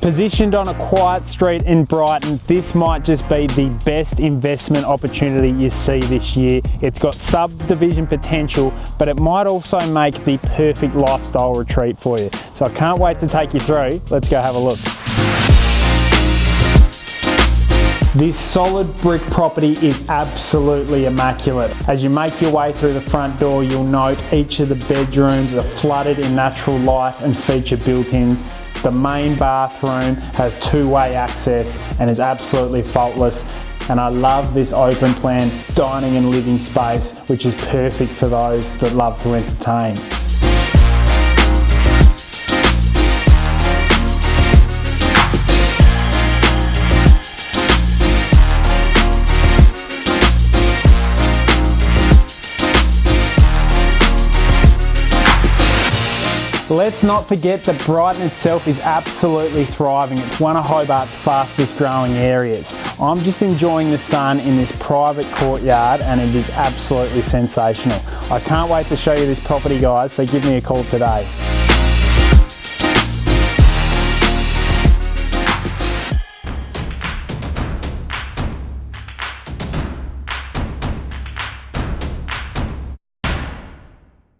Positioned on a quiet street in Brighton, this might just be the best investment opportunity you see this year. It's got subdivision potential, but it might also make the perfect lifestyle retreat for you. So I can't wait to take you through. Let's go have a look. This solid brick property is absolutely immaculate. As you make your way through the front door, you'll note each of the bedrooms are flooded in natural light and feature built-ins. The main bathroom has two-way access and is absolutely faultless. And I love this open plan dining and living space, which is perfect for those that love to entertain. Let's not forget that Brighton itself is absolutely thriving. It's one of Hobart's fastest growing areas. I'm just enjoying the sun in this private courtyard and it is absolutely sensational. I can't wait to show you this property guys, so give me a call today.